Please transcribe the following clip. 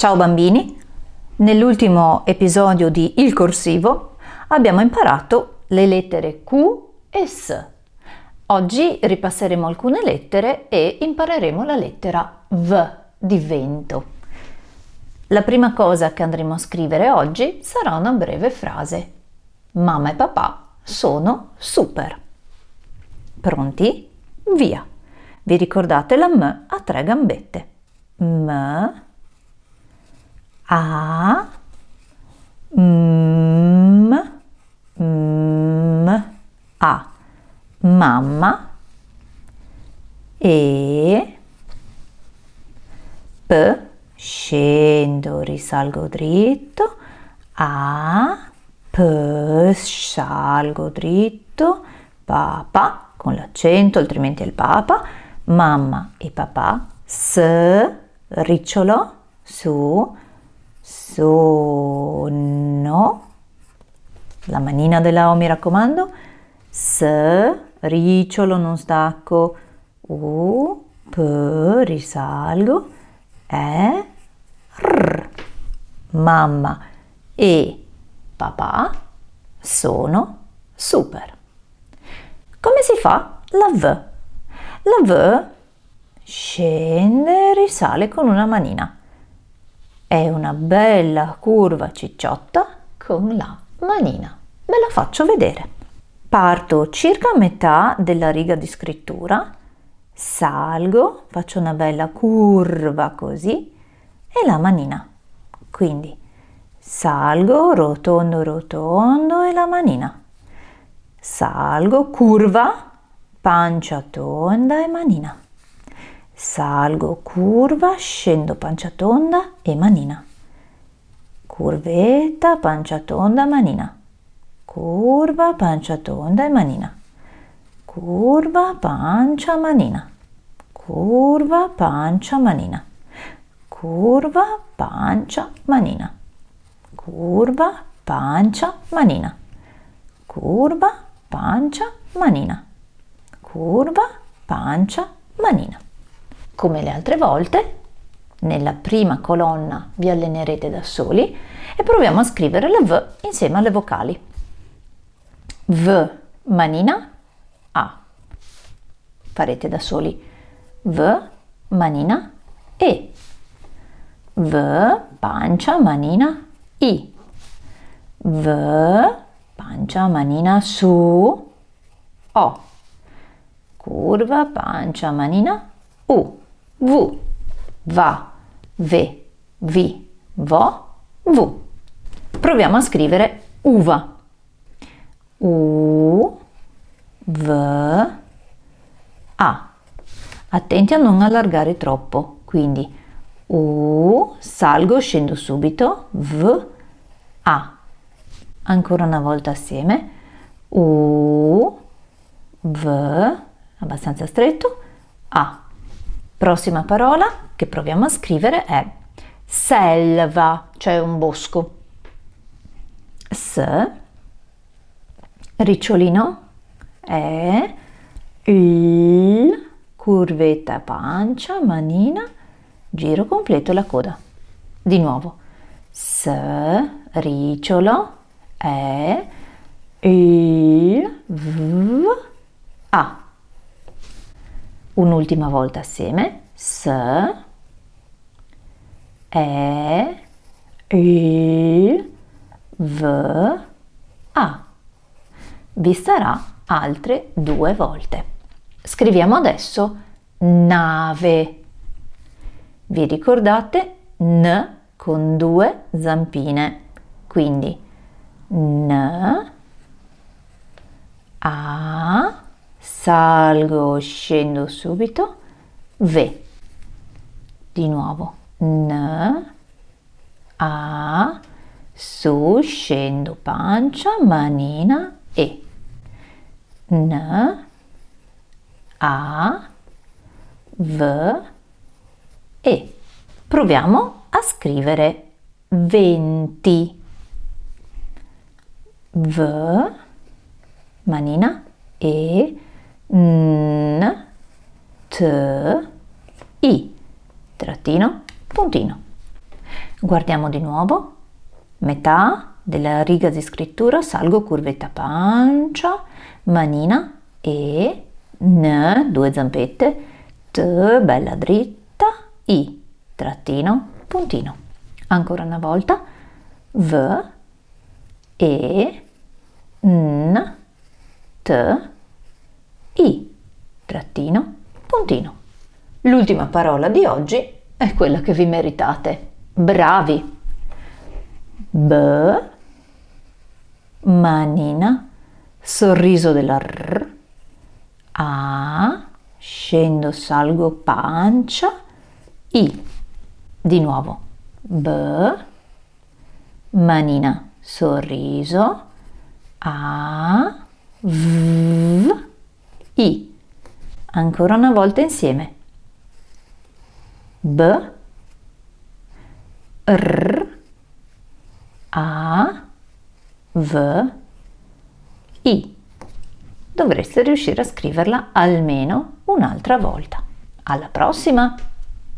Ciao bambini! Nell'ultimo episodio di Il corsivo abbiamo imparato le lettere Q e S. Oggi ripasseremo alcune lettere e impareremo la lettera V di vento. La prima cosa che andremo a scrivere oggi sarà una breve frase. Mamma e papà sono super. Pronti? Via! Vi ricordate la M a tre gambette. M a m m a. Mamma. E p. Scendo risalgo dritto. A p. Salgo dritto. Papà con l'accento altrimenti è il papa. Mamma e papà. S ricciolo. Su sono, la manina della O mi raccomando, S, ricciolo, non stacco, U, P, risalgo, E, R. Mamma e papà sono super. Come si fa la V? La V scende e risale con una manina. È una bella curva cicciotta con la manina. Ve la faccio vedere. Parto circa a metà della riga di scrittura, salgo, faccio una bella curva così e la manina. Quindi salgo, rotondo, rotondo e la manina. Salgo, curva, pancia tonda e manina. Salgo, curva, scendo pancia tonda e manina. Curvetta, pancia tonda, manina. Curva, pancia tonda e manina. Curva, pancia, manina. Curva, pancia, manina. Curva, pancia, manina. Curva, pancia, manina. Curva, pancia, manina. Curva, pancia, manina. Come le altre volte, nella prima colonna vi allenerete da soli e proviamo a scrivere la V insieme alle vocali. V manina A. Farete da soli V manina E. V pancia manina I. V pancia manina su O. Curva pancia manina U. V, va, ve, vi, vo, vu. Proviamo a scrivere uva. U, v, a. Attenti a non allargare troppo, quindi U, salgo, scendo subito, V, A. Ancora una volta assieme, U, V, abbastanza stretto, A. Prossima parola che proviamo a scrivere è selva, cioè un bosco. S, ricciolino, E, il, curvetta pancia, manina, giro completo la coda. Di nuovo, S, ricciolo, E, il, V, un'ultima volta assieme. S E I V A. Vi sarà altre due volte. Scriviamo adesso nave. Vi ricordate? N con due zampine. Quindi N A salgo, scendo subito, ve. Di nuovo, n, a, su, scendo, pancia, manina, e. N, a, v, e. Proviamo a scrivere 20. V, manina, e, n, t, i, trattino, puntino. Guardiamo di nuovo. Metà della riga di scrittura, salgo curvetta pancia, manina e n, due zampette, t, bella dritta, i, trattino, puntino. Ancora una volta, v, e, n, t, i, trattino, puntino. L'ultima parola di oggi è quella che vi meritate. Bravi! B, manina, sorriso della R, A, scendo, salgo, pancia, I. Di nuovo. B, manina, sorriso, A, V. Ancora una volta insieme. B, R, A, V, I. Dovreste riuscire a scriverla almeno un'altra volta. Alla prossima!